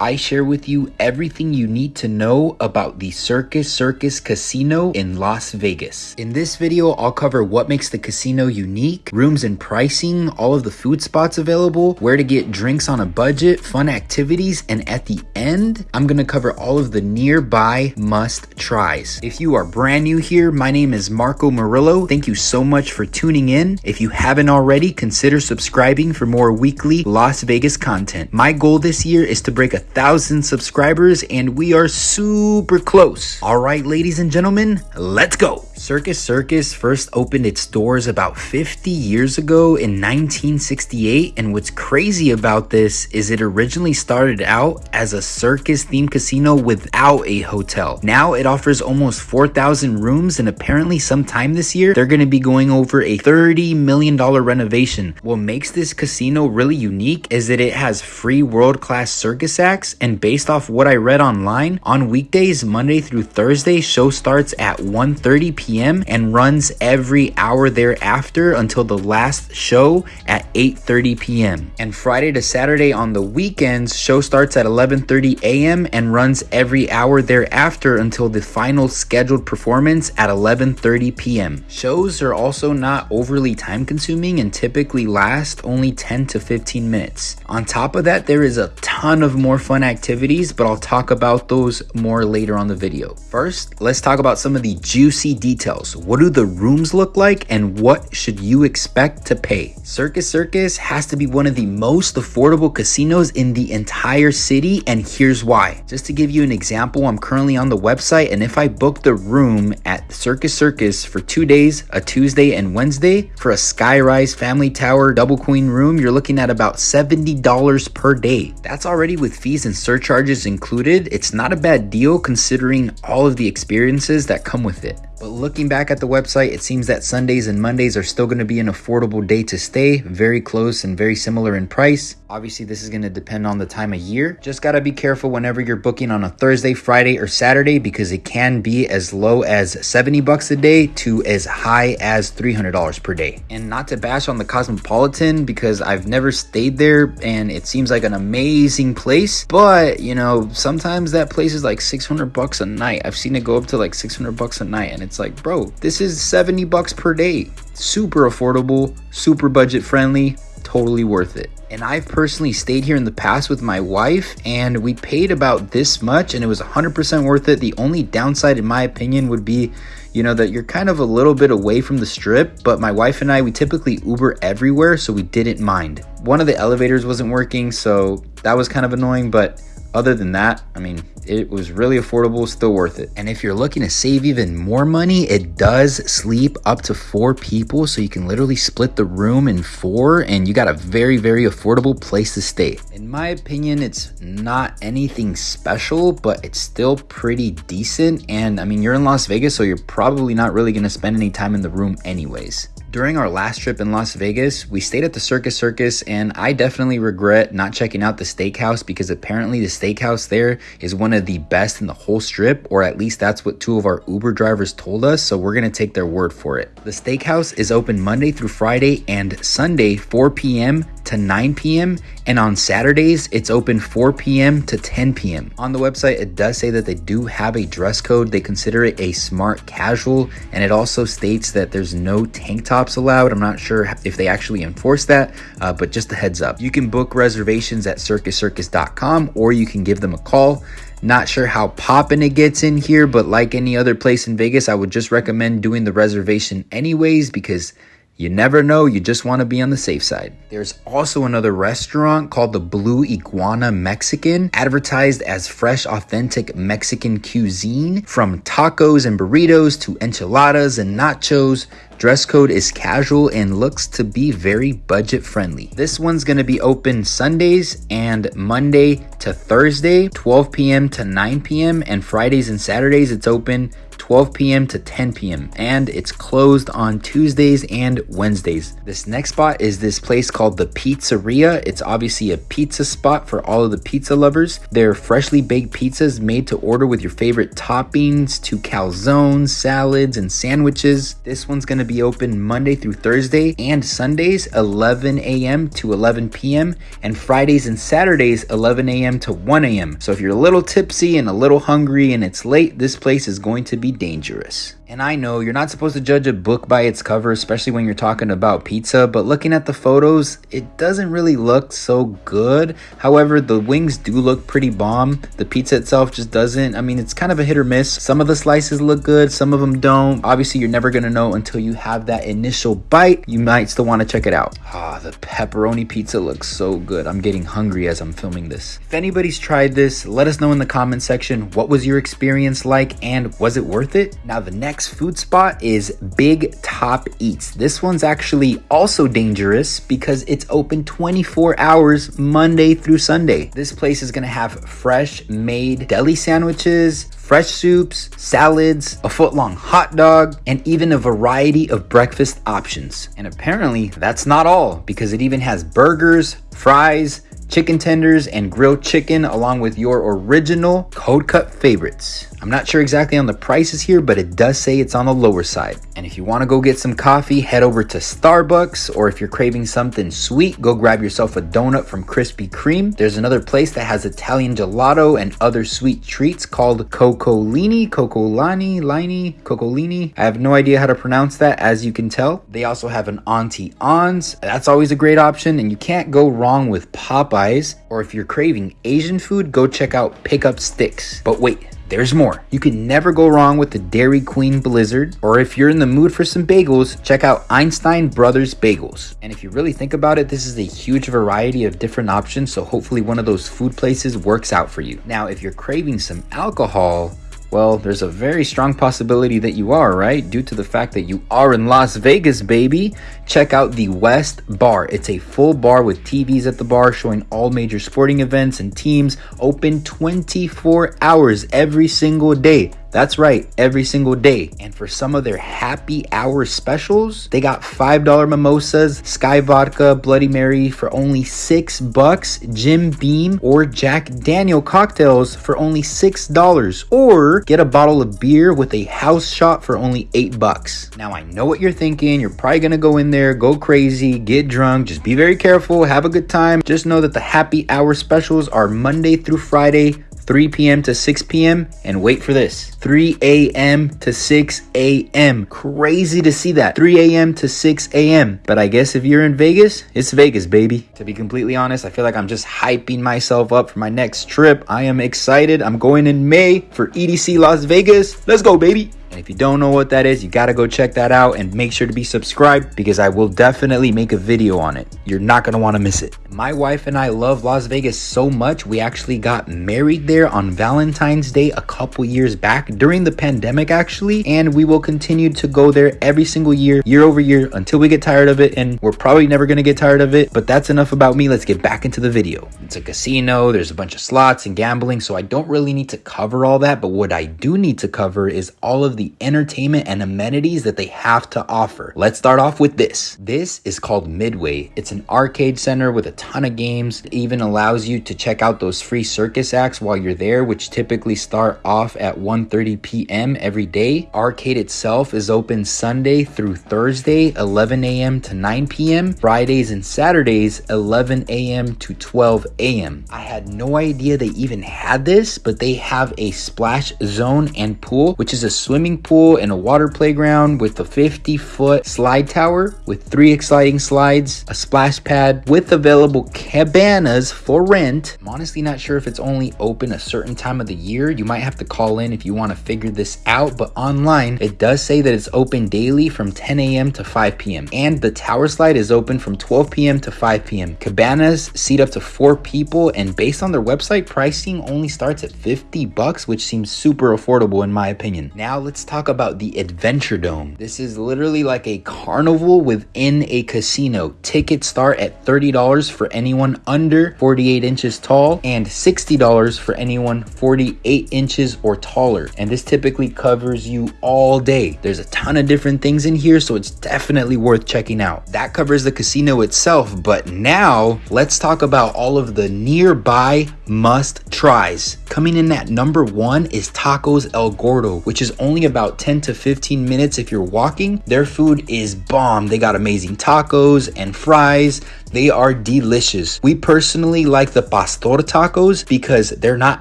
I share with you everything you need to know about the Circus Circus Casino in Las Vegas. In this video, I'll cover what makes the casino unique, rooms and pricing, all of the food spots available, where to get drinks on a budget, fun activities, and at the end, I'm gonna cover all of the nearby must tries. If you are brand new here, my name is Marco Murillo. Thank you so much for tuning in. If you haven't already, consider subscribing for more weekly Las Vegas content. My goal this year is to break a thousand subscribers and we are super close. All right, ladies and gentlemen, let's go. Circus Circus first opened its doors about 50 years ago in 1968 and what's crazy about this is it originally started out as a circus themed casino without a hotel. Now it offers almost 4,000 rooms and apparently sometime this year they're going to be going over a $30 million renovation. What makes this casino really unique is that it has free world-class circus acts and based off what I read online, on weekdays Monday through Thursday show starts at 1:30 p.m p.m. and runs every hour thereafter until the last show at 8:30 p.m. And Friday to Saturday on the weekends, show starts at 11:30 a.m. and runs every hour thereafter until the final scheduled performance at 11:30 p.m. Shows are also not overly time consuming and typically last only 10 to 15 minutes. On top of that, there is a ton of more fun activities, but I'll talk about those more later on the video. First, let's talk about some of the juicy details. What do the rooms look like and what should you expect to pay? Circus Circus has to be one of the most affordable casinos in the entire city and here's why. Just to give you an example, I'm currently on the website and if I book the room at Circus Circus for two days, a Tuesday and Wednesday, for a Skyrise Family Tower Double Queen room, you're looking at about $70 per day. That's already with fees and surcharges included. It's not a bad deal considering all of the experiences that come with it. But looking back at the website, it seems that Sundays and Mondays are still going to be an affordable day to stay, very close and very similar in price. Obviously, this is going to depend on the time of year. Just got to be careful whenever you're booking on a Thursday, Friday, or Saturday because it can be as low as 70 bucks a day to as high as $300 per day. And not to bash on the Cosmopolitan because I've never stayed there and it seems like an amazing place, but you know, sometimes that place is like 600 bucks a night. I've seen it go up to like 600 bucks a night and it's like, bro, this is 70 bucks per day. Super affordable, super budget friendly, totally worth it. And I've personally stayed here in the past with my wife and we paid about this much and it was 100% worth it. The only downside in my opinion would be, you know, that you're kind of a little bit away from the strip, but my wife and I, we typically Uber everywhere, so we didn't mind. One of the elevators wasn't working, so that was kind of annoying, but other than that, I mean, it was really affordable, still worth it. And if you're looking to save even more money, it does sleep up to four people. So you can literally split the room in four and you got a very, very affordable place to stay. In my opinion, it's not anything special, but it's still pretty decent. And I mean, you're in Las Vegas, so you're probably not really gonna spend any time in the room anyways. During our last trip in Las Vegas, we stayed at the Circus Circus, and I definitely regret not checking out the steakhouse because apparently the steakhouse there is one of the best in the whole strip, or at least that's what two of our Uber drivers told us, so we're gonna take their word for it. The steakhouse is open Monday through Friday and Sunday, 4 p.m to 9 p.m. And on Saturdays, it's open 4 p.m. to 10 p.m. On the website, it does say that they do have a dress code. They consider it a smart casual. And it also states that there's no tank tops allowed. I'm not sure if they actually enforce that, uh, but just a heads up. You can book reservations at circuscircus.com or you can give them a call. Not sure how poppin' it gets in here, but like any other place in Vegas, I would just recommend doing the reservation anyways because you never know, you just want to be on the safe side. There's also another restaurant called the Blue Iguana Mexican, advertised as fresh, authentic Mexican cuisine from tacos and burritos to enchiladas and nachos. Dress code is casual and looks to be very budget friendly. This one's gonna be open Sundays and Monday to Thursday, 12 p.m. to 9 p.m. and Fridays and Saturdays it's open 12 p.m. to 10 p.m. and it's closed on Tuesdays and Wednesdays. This next spot is this place called the Pizzeria. It's obviously a pizza spot for all of the pizza lovers. They're freshly baked pizzas made to order with your favorite toppings to calzones, salads, and sandwiches. This one's gonna be open Monday through Thursday and Sundays 11 a.m. to 11 p.m. and Fridays and Saturdays 11 a.m. to 1 a.m. So if you're a little tipsy and a little hungry and it's late, this place is going to be dangerous. And I know you're not supposed to judge a book by its cover, especially when you're talking about pizza, but looking at the photos, it doesn't really look so good. However, the wings do look pretty bomb. The pizza itself just doesn't. I mean, it's kind of a hit or miss. Some of the slices look good, some of them don't. Obviously, you're never gonna know until you have that initial bite. You might still wanna check it out. Ah, the pepperoni pizza looks so good. I'm getting hungry as I'm filming this. If anybody's tried this, let us know in the comment section what was your experience like and was it worth it? Now, the next next food spot is Big Top Eats. This one's actually also dangerous because it's open 24 hours Monday through Sunday. This place is gonna have fresh made deli sandwiches, fresh soups, salads, a foot long hot dog, and even a variety of breakfast options. And apparently, that's not all because it even has burgers, fries, chicken tenders, and grilled chicken, along with your original code cut favorites. I'm not sure exactly on the prices here, but it does say it's on the lower side. And if you want to go get some coffee, head over to Starbucks, or if you're craving something sweet, go grab yourself a donut from Krispy Kreme. There's another place that has Italian gelato and other sweet treats called Coccolini, Coccolani, Lini, Coccolini. I have no idea how to pronounce that, as you can tell. They also have an Auntie Anne's. That's always a great option, and you can't go wrong with Popeyes. Or if you're craving Asian food, go check out Pick Up Stix. But wait, there's more. You can never go wrong with the Dairy Queen Blizzard, or if you're in the mood for some bagels, check out Einstein Brothers Bagels. And if you really think about it, this is a huge variety of different options, so hopefully one of those food places works out for you. Now, if you're craving some alcohol, well, there's a very strong possibility that you are, right? Due to the fact that you are in Las Vegas, baby. Check out the West Bar. It's a full bar with TVs at the bar showing all major sporting events and teams open 24 hours every single day. That's right, every single day. And for some of their happy hour specials, they got $5 mimosas, Skyy Vodka, Bloody Mary for only 6 bucks, Jim Beam or Jack Daniel cocktails for only $6 or get a bottle of beer with a house shot for only 8 bucks. Now I know what you're thinking, you're probably to go in there, go crazy, get drunk, just be very careful, have a good time. Just know that the happy hour specials are Monday through Friday 3 p.m. to 6 p.m. And wait for this 3 a.m. to 6 a.m. Crazy to see that. 3 a.m. to 6 a.m. But I guess if you're in Vegas, it's Vegas, baby. To be completely honest, I feel like I'm just hyping myself up for my next trip. I am excited. I'm going in May for EDC Las Vegas. Let's go, baby. And if you don't know what that is, you gotta go check that out and make sure to be subscribed because I will definitely make a video on it. You're not gonna wanna miss it. My wife and I love Las Vegas so much, we actually got married there on Valentine's Day a couple years back during the pandemic, actually. And we will continue to go there every single year, year over year, until we get tired of it. And we're probably never gonna get tired of it. But that's enough about me. Let's get back into the video. It's a casino, there's a bunch of slots and gambling, so I don't really need to cover all that. But what I do need to cover is all of the entertainment and amenities that they have to offer. Let's start off with this. This is called Midway. It's an arcade center with a ton of games. It even allows you to check out those free circus acts while you're there, which typically start off at 1:30 p.m. every day. Arcade itself is open Sunday through Thursday, 11 a.m. to 9 p.m. Fridays and Saturdays, 11 a.m. to 12 a.m. I had no idea they even had this, but they have a splash zone and pool, which is a swimming swimming pool and a water playground with a 50 foot slide tower with three exciting slides, a splash pad with available cabanas for rent. I'm honestly not sure if it's only open a certain time of the year. You might have to call in if you want to figure this out, but online it does say that it's open daily from 10 a.m. to 5 p.m. And the tower slide is open from 12 p.m. to 5 p.m. Cabanas seat up to four people, and based on their website, pricing only starts at 50 bucks, which seems super affordable in my opinion. Now let's let's talk about the Adventure Dome. This is literally like a carnival within a casino. Tickets start at $30 for anyone under 48 inches tall and $60 for anyone 48 inches or taller. And this typically covers you all day. There's a ton of different things in here, so it's definitely worth checking out. That covers the casino itself, but now let's talk about all of the nearby must tries. Coming in at number one is Tacos El Gordo, which is only about about 10 to 15 minutes if you're walking. Their food is bomb. They got amazing tacos and fries. They are delicious. We personally like the pastor tacos because they're not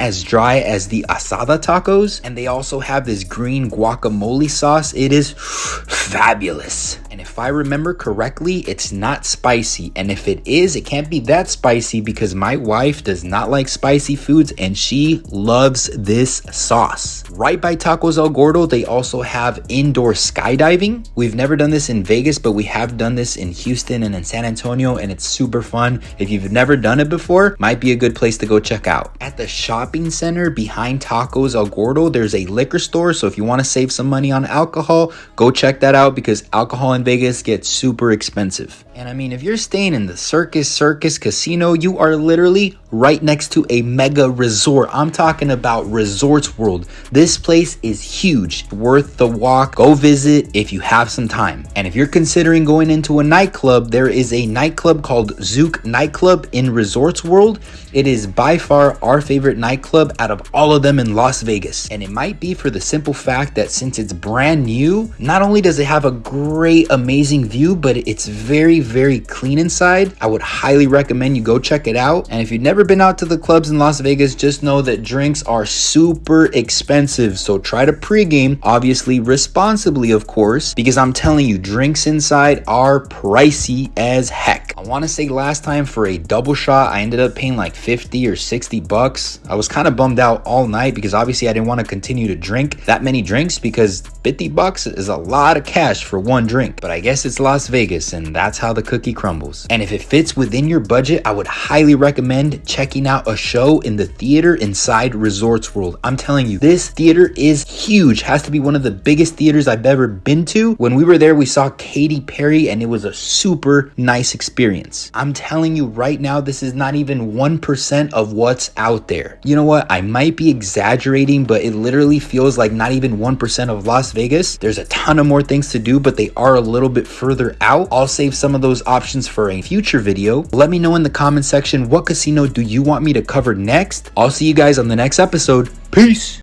as dry as the asada tacos. And they also have this green guacamole sauce. It is fabulous. And if I remember correctly, it's not spicy. And if it is, it can't be that spicy because my wife does not like spicy foods and she loves this sauce. Right by Tacos El Gordo, they also have indoor skydiving. We've never done this in Vegas, but we have done this in Houston and in San Antonio, and it's super fun. If you've never done it before, might be a good place to go check out. At the shopping center behind Tacos El Gordo, there's a liquor store. So if you want to save some money on alcohol, go check that out because alcohol in Vegas gets super expensive. And I mean, if you're staying in the Circus Circus Casino, you are literally right next to a mega resort. I'm talking about Resorts World. This place is huge, worth the walk. Go visit if you have some time. And if you're considering going into a nightclub, there is a nightclub called Zouk Nightclub in Resorts World. It is by far our favorite nightclub out of all of them in Las Vegas. And it might be for the simple fact that since it's brand new, not only does it have a great, amazing view, but it's very, very clean inside. I would highly recommend you go check it out. And if you've never been out to the clubs in Las Vegas, just know that drinks are super expensive. So try to pregame, obviously responsibly, of course, because I'm telling you, drinks inside are pricey as heck. I want to say last time for a double shot, I ended up paying like 50 or 60 bucks. I was kind of bummed out all night because obviously I didn't want to continue to drink that many drinks because 50 bucks is a lot of cash for one drink. But I guess it's Las Vegas and that's how the cookie crumbles. And if it fits within your budget, I would highly recommend checking out a show in the theater inside Resorts World. I'm telling you, this theater is huge. Has to be one of the biggest theaters I've ever been to. When we were there, we saw Katy Perry and it was a super nice experience. I'm telling you right now, this is not even 1% of what's out there. You know what? I might be exaggerating, but it literally feels like not even 1% of Las Vegas. There's a ton of more things to do, but they are a little bit further out. I'll save some of those options for a future video. Let me know in the comment section what casino do you want me to cover next. I'll see you guys on the next episode. Peace.